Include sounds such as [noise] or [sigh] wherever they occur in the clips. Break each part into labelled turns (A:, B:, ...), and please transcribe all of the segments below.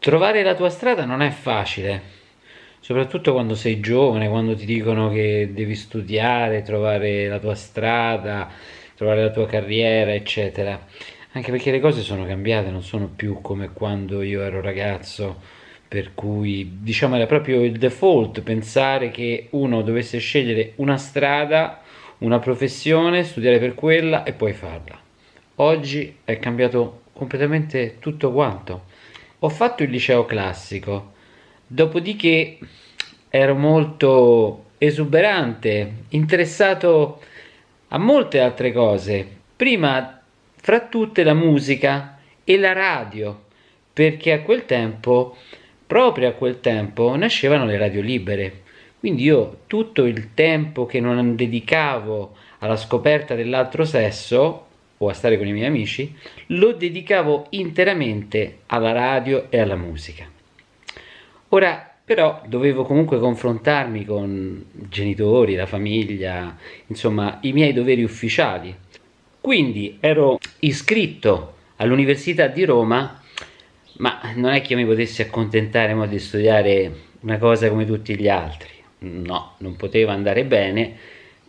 A: Trovare la tua strada non è facile, soprattutto quando sei giovane, quando ti dicono che devi studiare, trovare la tua strada, trovare la tua carriera, eccetera. Anche perché le cose sono cambiate, non sono più come quando io ero ragazzo, per cui diciamo era proprio il default pensare che uno dovesse scegliere una strada, una professione, studiare per quella e poi farla. Oggi è cambiato completamente tutto quanto ho fatto il liceo classico, dopodiché ero molto esuberante, interessato a molte altre cose. Prima fra tutte la musica e la radio, perché a quel tempo, proprio a quel tempo, nascevano le radio libere. Quindi io tutto il tempo che non dedicavo alla scoperta dell'altro sesso o a stare con i miei amici, lo dedicavo interamente alla radio e alla musica. Ora però dovevo comunque confrontarmi con i genitori, la famiglia, insomma i miei doveri ufficiali. Quindi ero iscritto all'Università di Roma, ma non è che io mi potessi accontentare di studiare una cosa come tutti gli altri. No, non poteva andare bene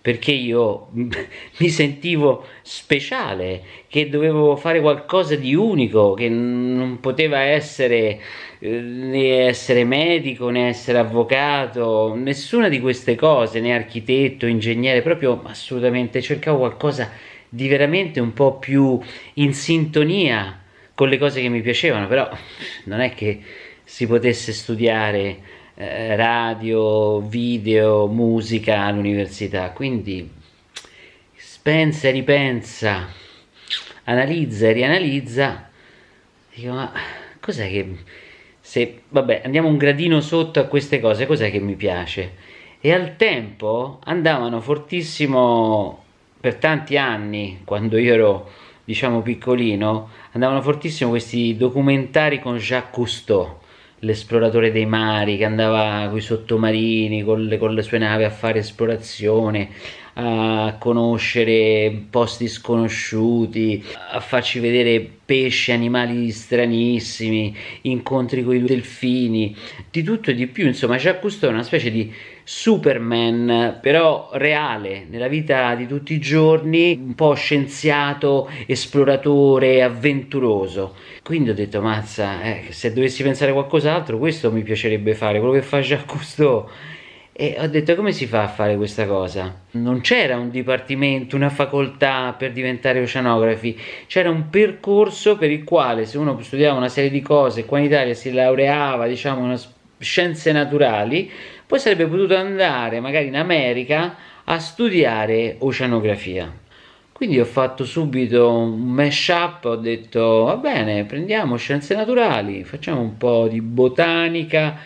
A: perché io [laughs] mi sentivo speciale, che dovevo fare qualcosa di unico, che non poteva essere eh, né essere medico né essere avvocato, nessuna di queste cose, né architetto, ingegnere, proprio assolutamente cercavo qualcosa di veramente un po' più in sintonia con le cose che mi piacevano, però non è che si potesse studiare eh, radio, video, musica all'università, quindi pensa e ripensa, analizza e rianalizza, dico ma cos'è che se vabbè andiamo un gradino sotto a queste cose, cos'è che mi piace? E al tempo andavano fortissimo per tanti anni, quando io ero diciamo piccolino, andavano fortissimo questi documentari con Jacques Cousteau l'esploratore dei mari che andava con i sottomarini, con le, con le sue navi a fare esplorazione, a conoscere posti sconosciuti, a farci vedere pesci, animali stranissimi, incontri con i delfini, di tutto e di più. Insomma, Cousteau è una specie di Superman, però reale, nella vita di tutti i giorni, un po' scienziato, esploratore, avventuroso. Quindi ho detto, mazza, eh, se dovessi pensare a qualcos'altro, questo mi piacerebbe fare, quello che fa Jacques Cousteau e ho detto come si fa a fare questa cosa? Non c'era un dipartimento, una facoltà per diventare oceanografi, c'era un percorso per il quale se uno studiava una serie di cose, qua in Italia si laureava, diciamo, in scienze naturali, poi sarebbe potuto andare magari in America a studiare oceanografia. Quindi ho fatto subito un mash up, ho detto va bene, prendiamo scienze naturali, facciamo un po' di botanica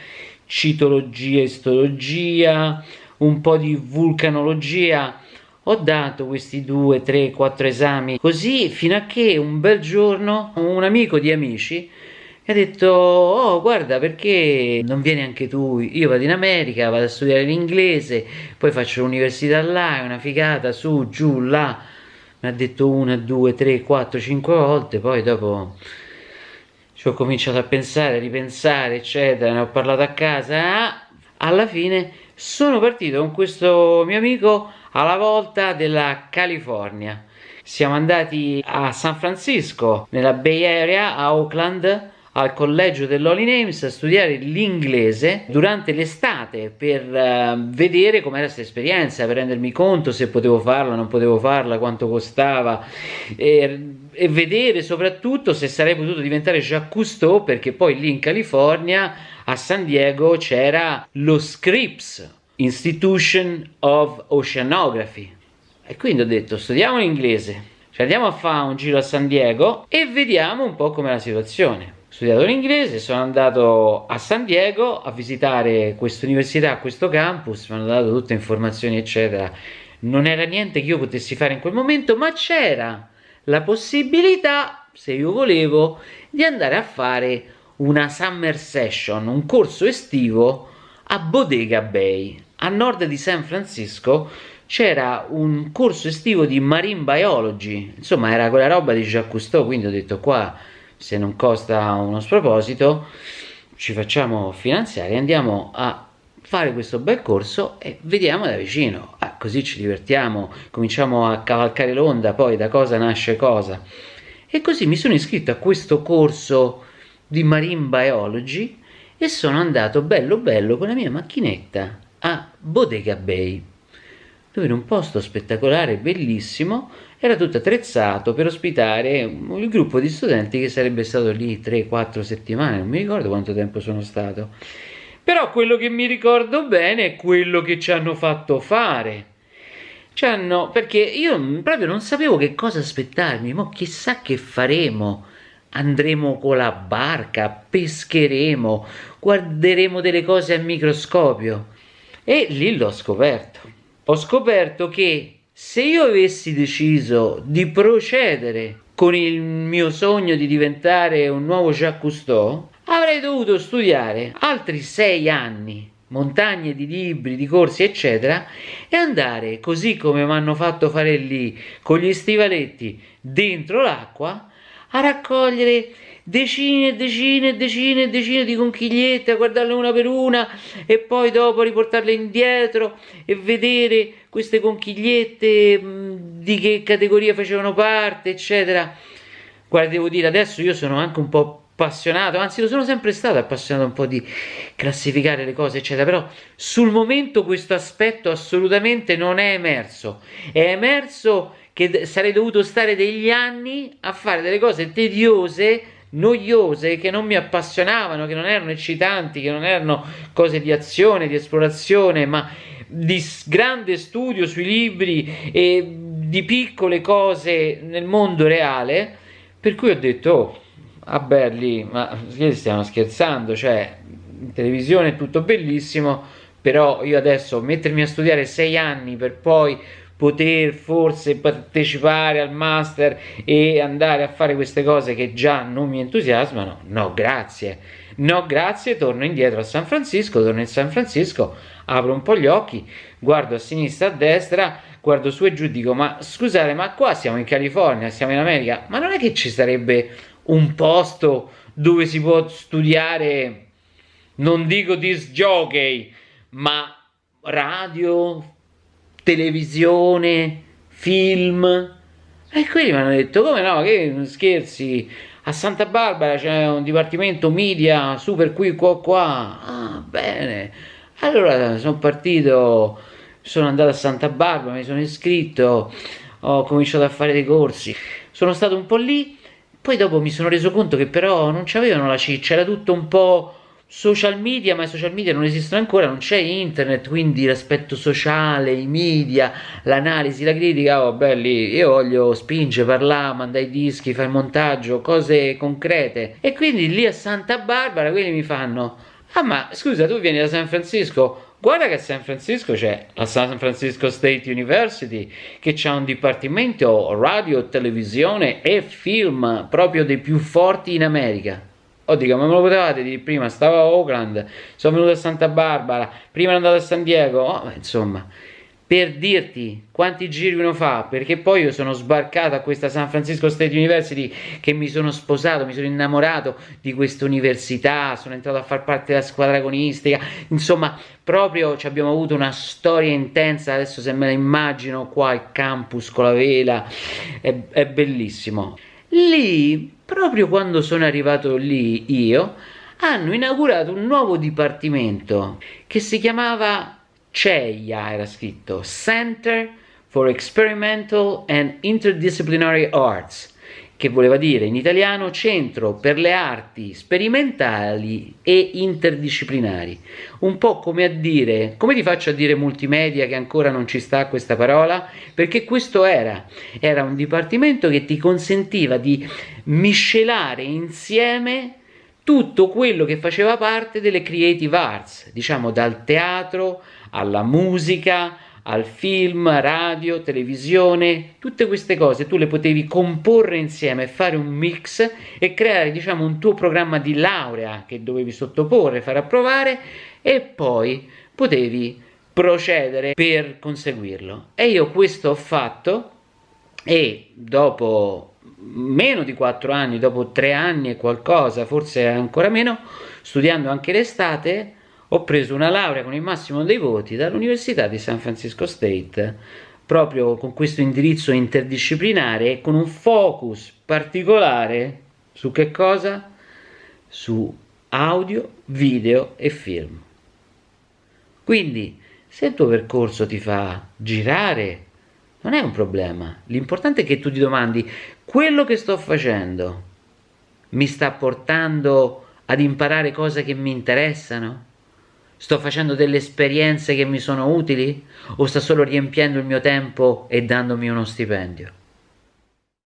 A: citologia, istologia, un po' di vulcanologia. Ho dato questi due, tre, quattro esami così fino a che un bel giorno un amico di amici mi ha detto oh guarda perché non vieni anche tu? Io vado in America vado a studiare l'inglese poi faccio l'università là è una figata su giù là. Mi ha detto una due tre quattro cinque volte poi dopo ci ho cominciato a pensare, a ripensare, eccetera, ne ho parlato a casa, ah, alla fine sono partito con questo mio amico alla volta della California. Siamo andati a San Francisco, nella Bay Area, a Oakland, al collegio dell'Holy Names a studiare l'inglese durante l'estate per uh, vedere com'era questa esperienza, per rendermi conto se potevo farla, non potevo farla, quanto costava e, e vedere soprattutto se sarei potuto diventare Jacques Cousteau perché poi lì in California a San Diego c'era lo Scripps Institution of Oceanography. E quindi ho detto studiamo l'inglese, cioè andiamo a fare un giro a San Diego e vediamo un po' com'è la situazione studiato l'inglese, sono andato a San Diego a visitare questa università, questo campus, mi hanno dato tutte informazioni eccetera. Non era niente che io potessi fare in quel momento, ma c'era la possibilità, se io volevo, di andare a fare una summer session, un corso estivo a Bodega Bay, a nord di San Francisco, c'era un corso estivo di marine biology, insomma era quella roba di Jacques Cousteau, quindi ho detto qua se non costa uno sproposito ci facciamo finanziare, andiamo a fare questo bel corso e vediamo da vicino, ah, così ci divertiamo, cominciamo a cavalcare l'onda, poi da cosa nasce cosa. E così mi sono iscritto a questo corso di Marine Biology e sono andato bello bello con la mia macchinetta a Bodega Bay, dove in un posto spettacolare, bellissimo, era tutto attrezzato per ospitare il gruppo di studenti che sarebbe stato lì 3-4 settimane, non mi ricordo quanto tempo sono stato. Però quello che mi ricordo bene è quello che ci hanno fatto fare. Ci hanno, perché io proprio non sapevo che cosa aspettarmi, ma chissà che faremo. Andremo con la barca, pescheremo, guarderemo delle cose al microscopio. E lì l'ho scoperto. Ho scoperto che se io avessi deciso di procedere con il mio sogno di diventare un nuovo Jacques Cousteau, avrei dovuto studiare altri sei anni, montagne di libri, di corsi, eccetera, e andare così come mi hanno fatto fare lì, con gli stivaletti dentro l'acqua, a raccogliere decine e decine e decine e decine di conchigliette, a guardarle una per una e poi dopo riportarle indietro e vedere queste conchigliette di che categoria facevano parte, eccetera. Guarda, devo dire, adesso io sono anche un po' appassionato, anzi lo sono sempre stato appassionato un po' di classificare le cose, eccetera, però sul momento questo aspetto assolutamente non è emerso. È emerso che sarei dovuto stare degli anni a fare delle cose tediose, noiose, che non mi appassionavano, che non erano eccitanti, che non erano cose di azione, di esplorazione, ma di grande studio sui libri e di piccole cose nel mondo reale, per cui ho detto, oh, a Berli, ma stiamo scherzando, cioè, in televisione è tutto bellissimo, però io adesso mettermi a studiare sei anni per poi poter forse partecipare al master e andare a fare queste cose che già non mi entusiasmano, no grazie, no grazie, torno indietro a San Francisco, torno in San Francisco, apro un po' gli occhi, guardo a sinistra, a destra, guardo su e giù, dico ma scusate ma qua siamo in California, siamo in America, ma non è che ci sarebbe un posto dove si può studiare, non dico disc jockey, ma radio, televisione, film. E quelli mi hanno detto, come no, che scherzi, a Santa Barbara c'è un dipartimento media super qui qua qua. Ah, bene. Allora sono partito, sono andato a Santa Barbara, mi sono iscritto, ho cominciato a fare dei corsi. Sono stato un po' lì, poi dopo mi sono reso conto che però non c'avevano la ciccia, era tutto un po' social media, ma i social media non esistono ancora, non c'è internet, quindi l'aspetto sociale, i media, l'analisi, la critica, oh belli, io voglio spingere, parlare, mandare i dischi, fare il montaggio, cose concrete. E quindi lì a Santa Barbara quelli mi fanno, ah ma scusa tu vieni da San Francisco, guarda che a San Francisco c'è la San Francisco State University che ha un dipartimento radio, televisione e film proprio dei più forti in America. Oh, dico, ma me lo potevate dire prima? Stavo a Oakland, sono venuto a Santa Barbara, prima ero andato a San Diego. Oh, insomma, per dirti quanti giri uno fa, perché poi io sono sbarcato a questa San Francisco State University che mi sono sposato, mi sono innamorato di questa università, sono entrato a far parte della squadra agonistica, insomma, proprio ci abbiamo avuto una storia intensa, adesso se me la immagino qua al campus con la vela, è, è bellissimo. Lì, proprio quando sono arrivato lì io, hanno inaugurato un nuovo dipartimento che si chiamava CEIA, era scritto Center for Experimental and Interdisciplinary Arts che voleva dire in italiano centro per le arti sperimentali e interdisciplinari. Un po' come a dire, come ti faccio a dire multimedia che ancora non ci sta questa parola? Perché questo era, era un dipartimento che ti consentiva di miscelare insieme tutto quello che faceva parte delle creative arts, diciamo dal teatro alla musica, al film, radio, televisione, tutte queste cose tu le potevi comporre insieme, fare un mix e creare diciamo un tuo programma di laurea che dovevi sottoporre, far approvare e poi potevi procedere per conseguirlo. E io questo ho fatto e dopo meno di quattro anni, dopo tre anni e qualcosa, forse ancora meno, studiando anche l'estate, ho preso una laurea con il massimo dei voti dall'Università di San Francisco State, proprio con questo indirizzo interdisciplinare e con un focus particolare su che cosa? Su audio, video e film. Quindi, se il tuo percorso ti fa girare, non è un problema. L'importante è che tu ti domandi, quello che sto facendo mi sta portando ad imparare cose che mi interessano? Sto facendo delle esperienze che mi sono utili? O sta solo riempiendo il mio tempo e dandomi uno stipendio?